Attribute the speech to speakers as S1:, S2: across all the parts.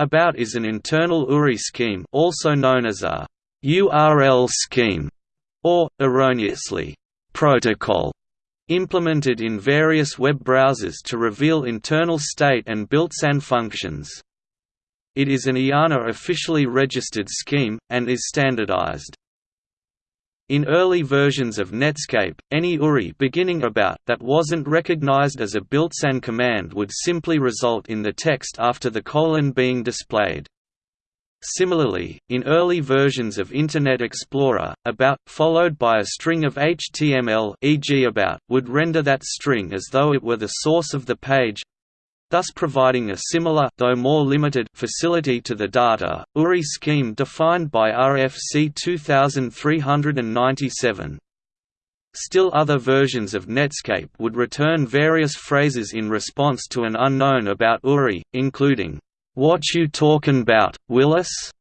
S1: About is an internal URI scheme also known as a URL scheme, or, erroneously, protocol, implemented in various web browsers to reveal internal state and built-in functions. It is an IANA officially registered scheme, and is standardized. In early versions of Netscape, any URI beginning about that wasn't recognized as a built-in command would simply result in the text after the colon being displayed. Similarly, in early versions of Internet Explorer, about, followed by a string of HTML e.g. about, would render that string as though it were the source of the page, thus providing a similar though more limited facility to the data. URI scheme defined by RFC 2397. Still other versions of Netscape would return various phrases in response to an unknown about URI, including, "'What you talkin' bout, Willis?'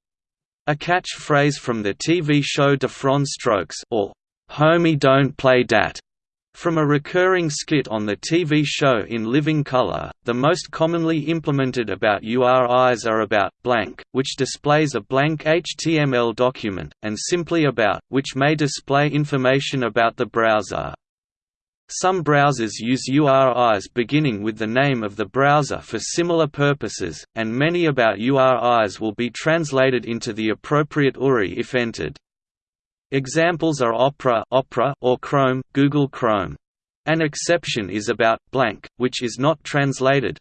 S1: a catchphrase from the TV show Diff'rent Strokes or, "'Homie don't play dat' From a recurring skit on the TV show In Living Color, the most commonly implemented about URIs are about blank, which displays a blank HTML document, and simply about, which may display information about the browser. Some browsers use URIs beginning with the name of the browser for similar purposes, and many about URIs will be translated into the appropriate URI if entered. Examples are Opera, Opera or Chrome, Google Chrome. An exception is about blank, which is not translated.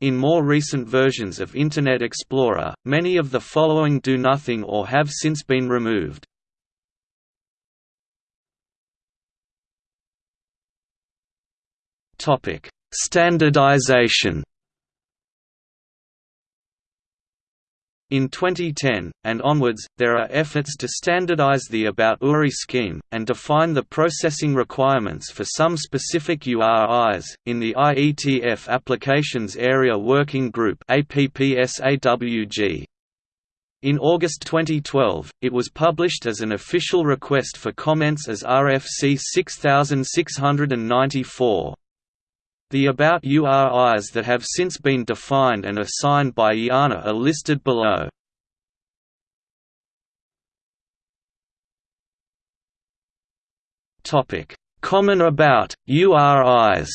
S1: In more recent versions of Internet Explorer, many of the following do nothing or have since been removed. Standardization In 2010, and onwards, there are efforts to standardize the About URI scheme, and define the processing requirements for some specific URIs. In the IETF Applications Area Working Group in August 2012, it was published as an official request for comments as RFC 6694. The About URIs that have since been defined and assigned by IANA are listed below. Topic: Common About, URIs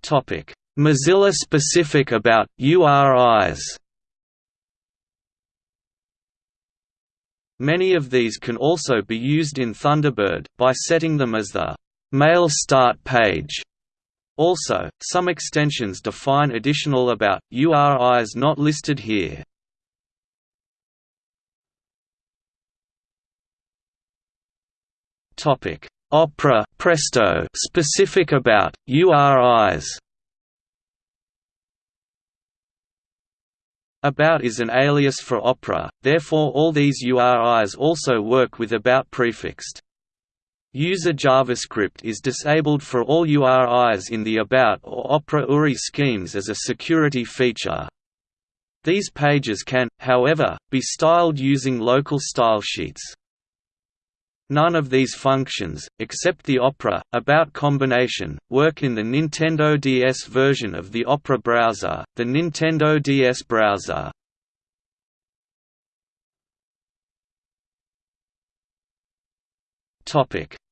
S1: Topic: Mozilla specific about URIs Many of these can also be used in Thunderbird, by setting them as the mail start page. Also, some extensions define additional about, URIs not listed here. Opera Presto specific about, URIs About is an alias for Opera, therefore all these URIs also work with About prefixed. User JavaScript is disabled for all URIs in the About or Opera URI schemes as a security feature. These pages can, however, be styled using local style sheets. None of these functions, except the Opera, About combination, work in the Nintendo DS version of the Opera browser, the Nintendo DS browser.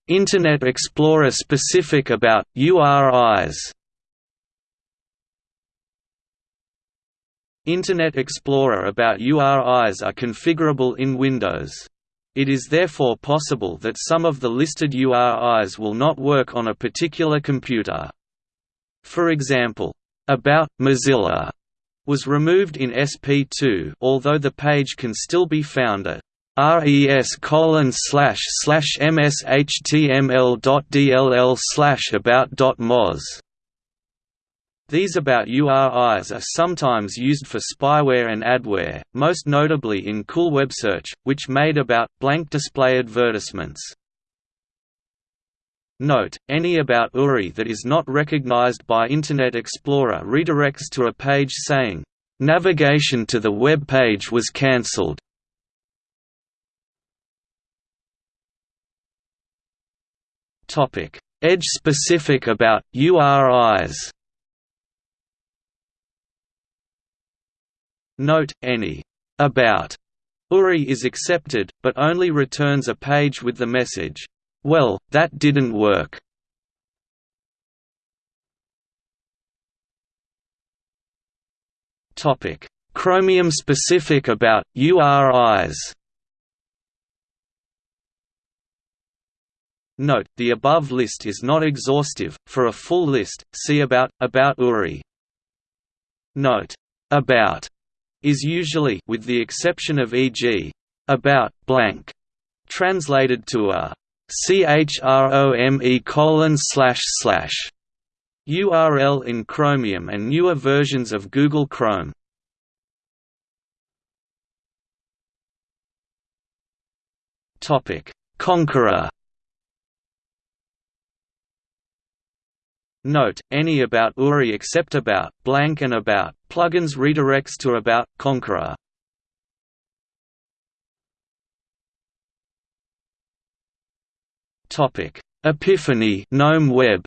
S1: Internet Explorer specific About, URIs Internet Explorer About URIs are configurable in Windows. It is therefore possible that some of the listed URIs will not work on a particular computer. For example, About Mozilla was removed in SP2 although the page can still be found at res colon slash slash mshtml.dll slash about.moz. These about URIs are sometimes used for spyware and adware, most notably in Cool Web Search, which made about blank display advertisements. Note, any about URI that is not recognized by Internet Explorer redirects to a page saying, "Navigation to the web page was cancelled." Topic: Edge specific about URIs. Note: any about URI is accepted, but only returns a page with the message, "Well, that didn't work." Topic: Chromium specific about URIs. Note, the above list is not exhaustive, for a full list, see About, About URI. Note, About is usually with the exception of e.g. About, blank, translated to a chrome colon slash slash URL in Chromium and newer versions of Google Chrome. Topic: Konqueror Note, any about URI except about, blank and about, plugins redirects to about, Konqueror. Epiphany GNOME Web.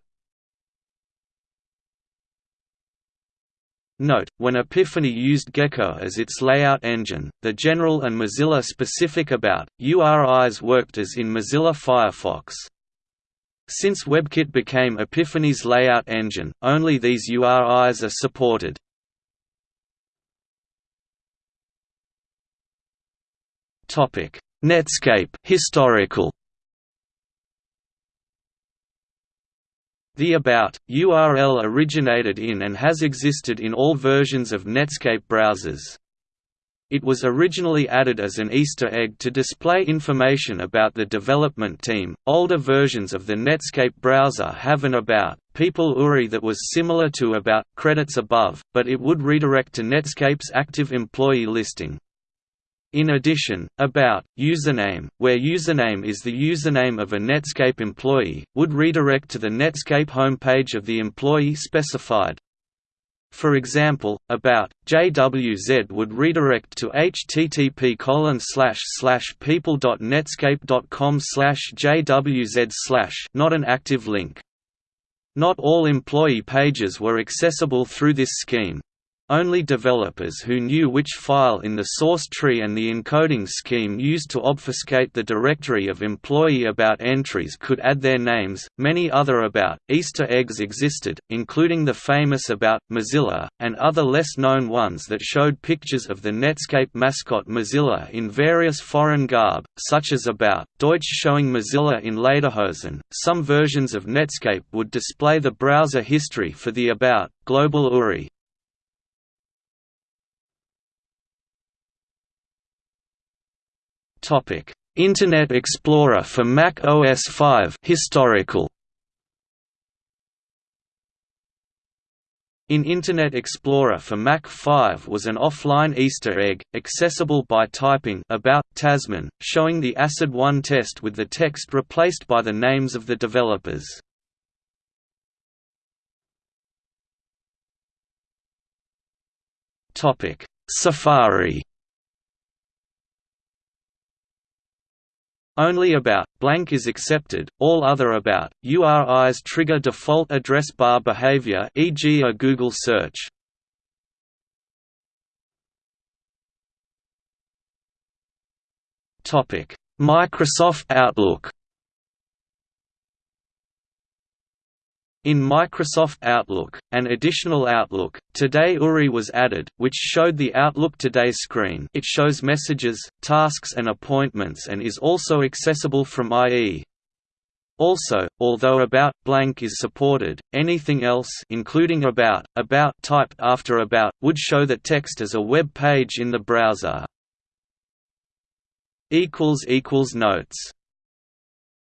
S1: Note, when Epiphany used Gecko as its layout engine, the general and Mozilla-specific about, URIs worked as in Mozilla Firefox. Since WebKit became Epiphany's layout engine, only these URIs are supported. Topic: Netscape historical. The About URL originated in and has existed in all versions of Netscape browsers. It was originally added as an Easter egg to display information about the development team. Older versions of the Netscape browser have an About People URI that was similar to About credits above, but it would redirect to Netscape's active employee listing. In addition, About username, where username is the username of a Netscape employee, would redirect to the Netscape homepage of the employee specified. For example, about JWZ would redirect to http people.netscape.com jwz not an active link. Not all employee pages were accessible through this scheme. Only developers who knew which file in the source tree and the encoding scheme used to obfuscate the directory of employee about entries could add their names. Many other about Easter eggs existed, including the famous about Mozilla, and other less known ones that showed pictures of the Netscape mascot Mozilla in various foreign garb, such as about Deutsch showing Mozilla in Lederhosen. Some versions of Netscape would display the browser history for the about global URI. Topic: Internet Explorer for Mac OS 5 historical. In Internet Explorer for Mac 5 was an offline Easter egg, accessible by typing about Tasman, showing the ACID-1 test with the text replaced by the names of the developers. Safari Only about blank is accepted, all other about URIs trigger default address bar behavior e.g. a Google search. Microsoft Outlook In Microsoft Outlook, an additional Outlook, Today URI was added, which showed the Outlook Today screen it shows messages, tasks and appointments and is also accessible from IE. Also, although About blank is supported, anything else including About, About typed after About, would show the text as a web page in the browser. Notes